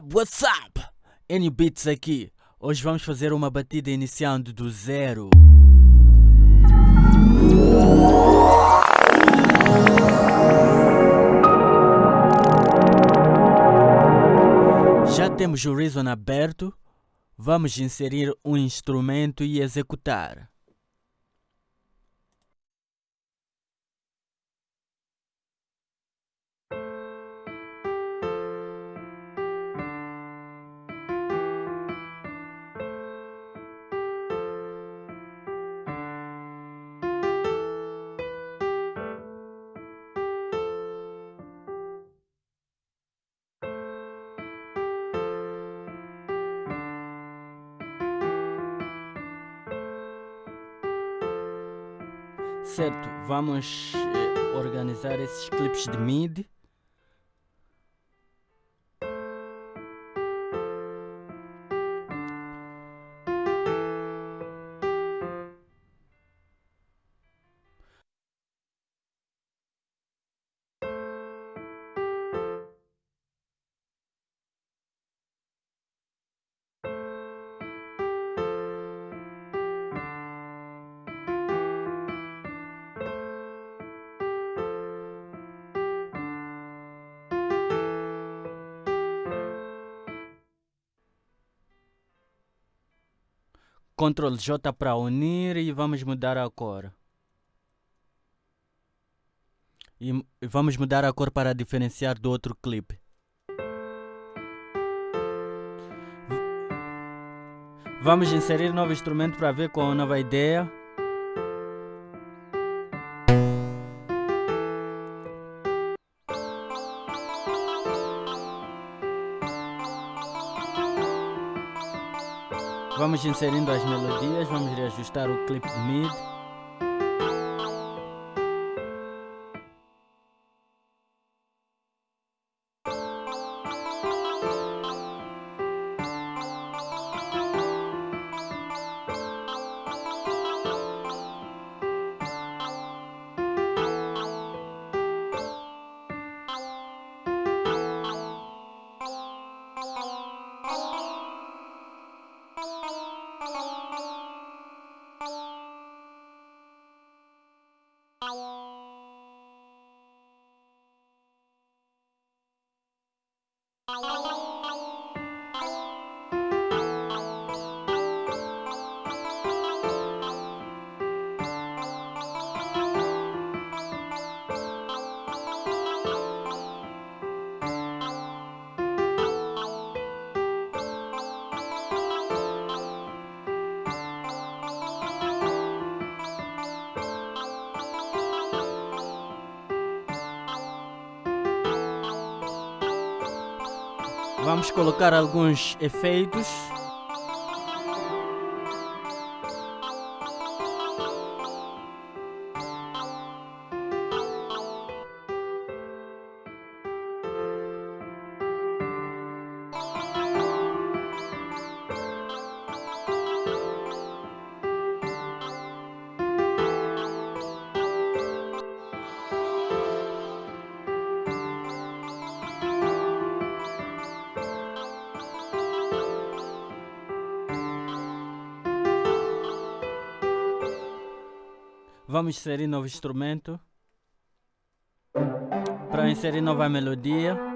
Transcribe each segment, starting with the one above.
up, what's up? N Beats aqui. Hoje vamos fazer uma batida iniciando do zero. Já temos o Reason aberto. Vamos inserir um instrumento e executar. Certo, vamos eh, organizar esses clipes de MIDI. Ctrl J para unir e vamos mudar a cor. E vamos mudar a cor para diferenciar do outro clipe. Vamos inserir novo instrumento para ver com a nova ideia. Vamos inserindo as melodias, vamos reajustar o clipe de mid. Hello. Vamos colocar alguns efeitos. Vamos inserir novo instrumento. Para inserir nova melodia.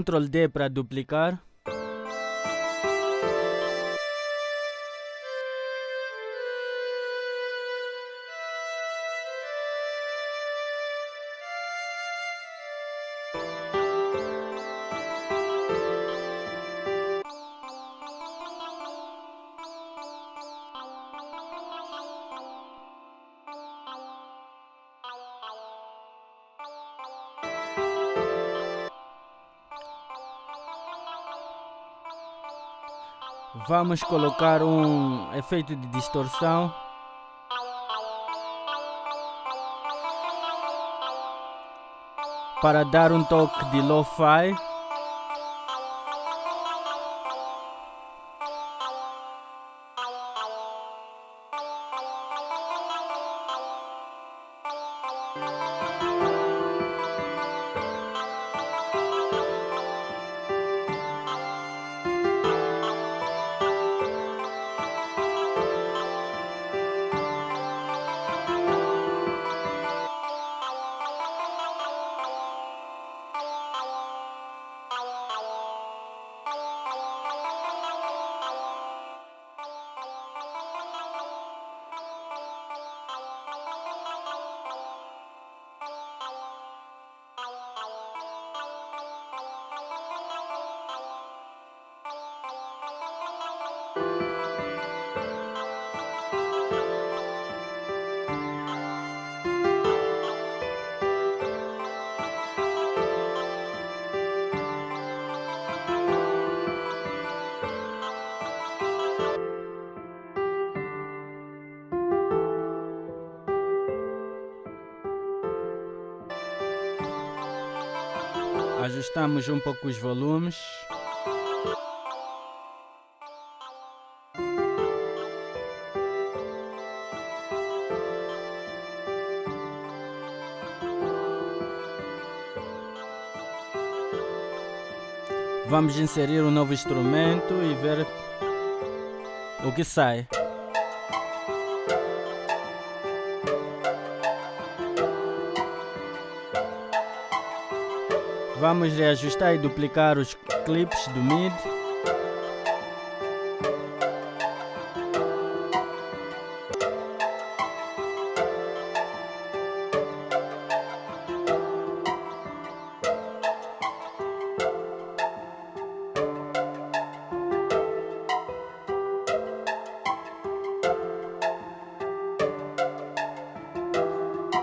Ctrl D para duplicar. Vamos colocar um efeito de distorção. Para dar um toque de lo-fi. Ajustamos um pouco os volumes. Vamos inserir um novo instrumento e ver o que sai. Vamos reajustar e duplicar os clips do MIDI.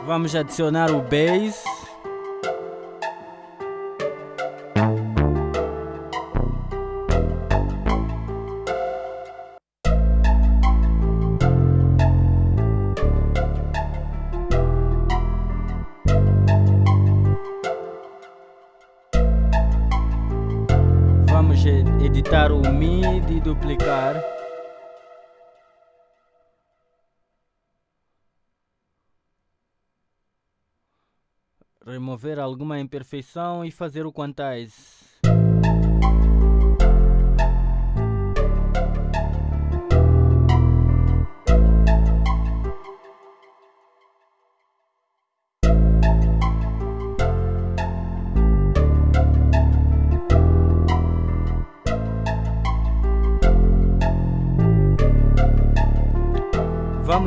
Vamos adicionar o bass. Duplicar. remover alguma imperfeição e fazer o quantize.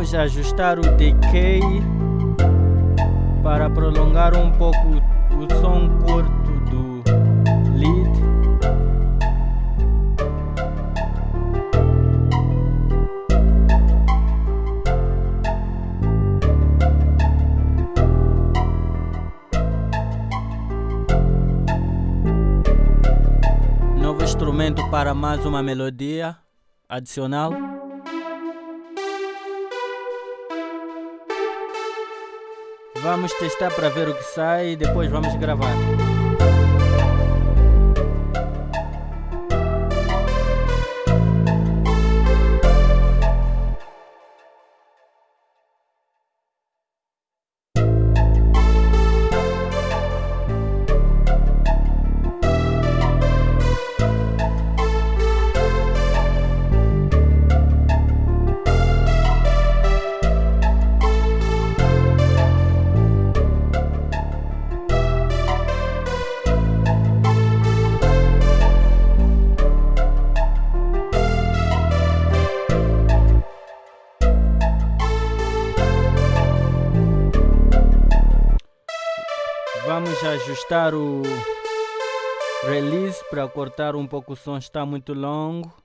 Vamos ajustar o decay para prolongar um pouco o som curto do lead. Novo instrumento para mais uma melodia adicional. Vamos testar para ver o que sai e depois vamos gravar. Vamos ajustar o release para cortar um pouco o som, está muito longo.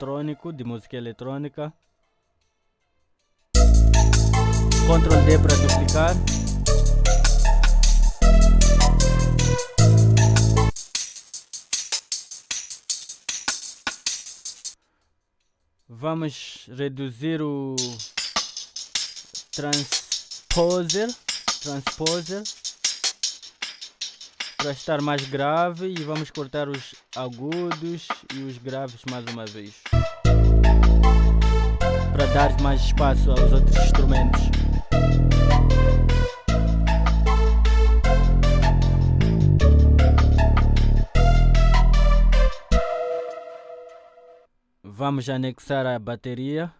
Eletrônico de música eletrônica. Ctrl D para duplicar. Vamos reduzir o transposer, transposer para estar mais grave e vamos cortar os agudos e os graves mais uma vez dar mais espaço aos outros instrumentos. Vamos anexar a bateria.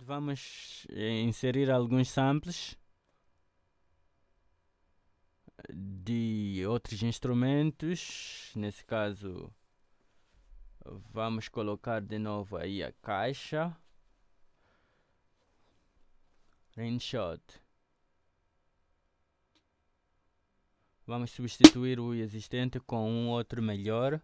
Vamos eh, inserir alguns samples de outros instrumentos. Nesse caso, vamos colocar de novo aí a caixa. Rainshot. Vamos substituir o existente com um outro melhor.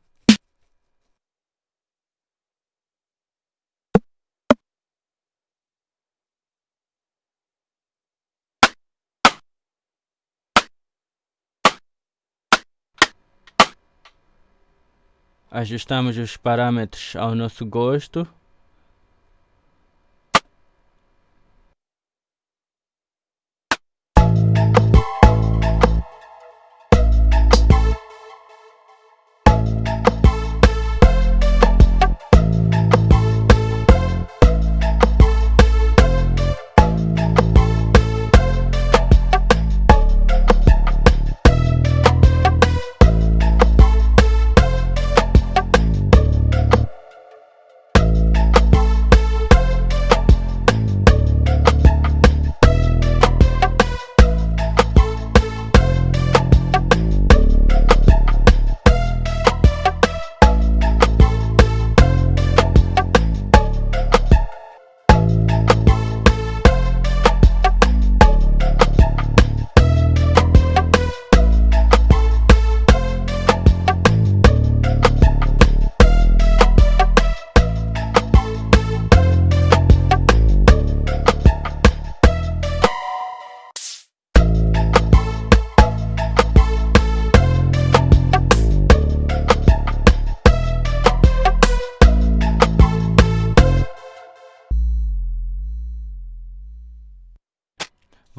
Ajustamos os parâmetros ao nosso gosto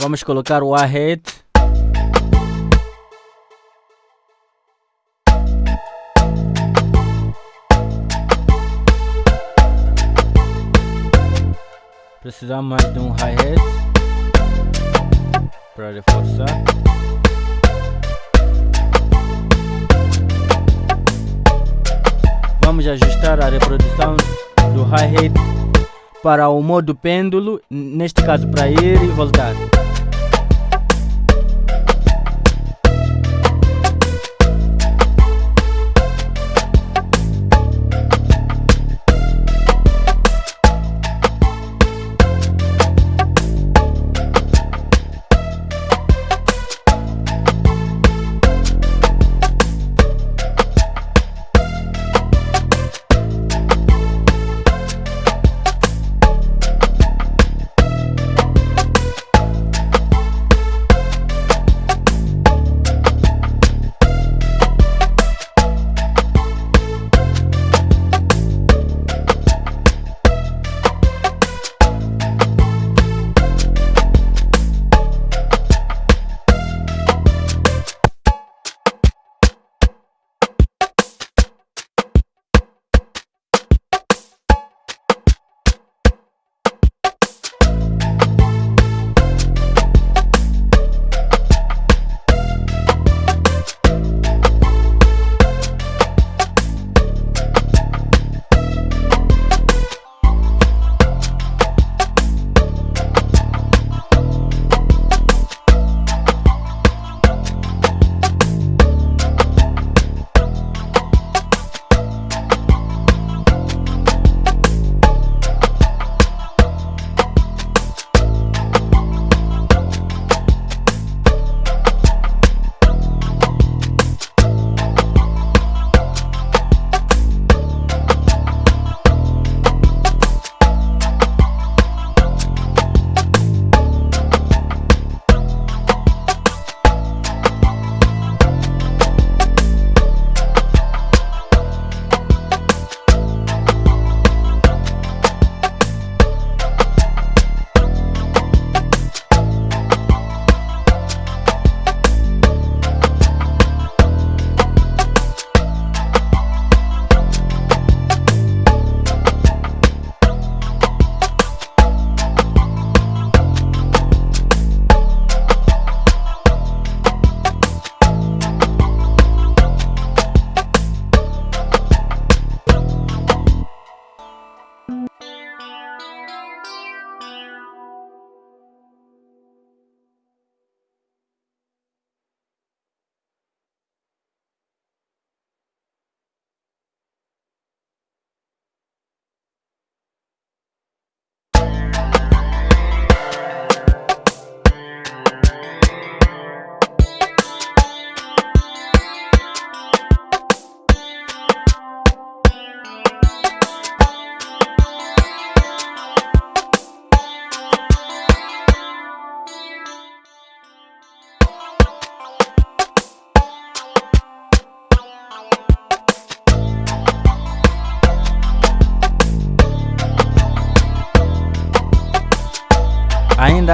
Vamos colocar o ahead. Precisamos mais de um hi-hat para reforçar. Vamos ajustar a reprodução do hi-hat para o modo pêndulo, neste caso para ir e voltar.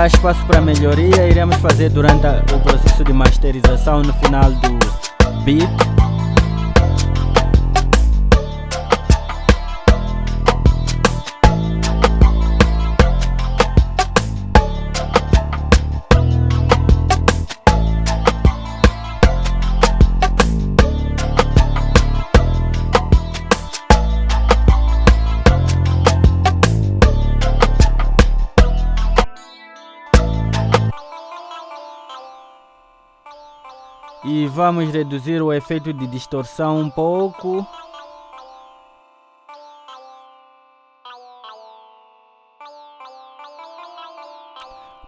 Espaço para melhoria, iremos fazer durante o processo de masterização no final do beat. Vamos reduzir o efeito de distorção um pouco.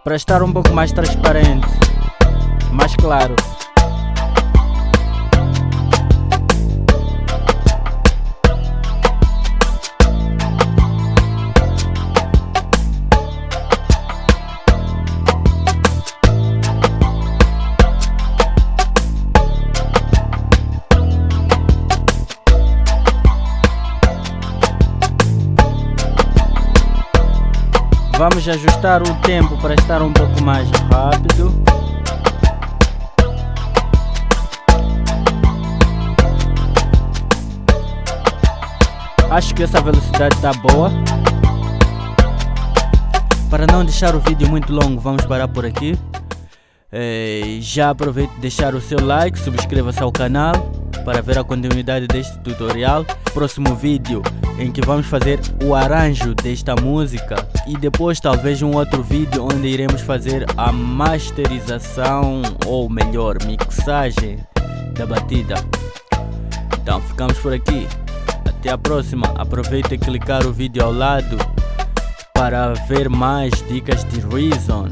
Para estar um pouco mais transparente, mais claro. Vamos ajustar o tempo para estar um pouco mais rápido. Acho que essa velocidade está boa. Para não deixar o vídeo muito longo, vamos parar por aqui. É, já aproveite deixar o seu like, subscreva-se ao canal para ver a continuidade deste tutorial. Próximo vídeo em que vamos fazer o arranjo desta música e depois talvez um outro vídeo onde iremos fazer a masterização ou melhor mixagem da batida. Então ficamos por aqui. Até a próxima. Aproveite e clicar o vídeo ao lado para ver mais dicas de Reason.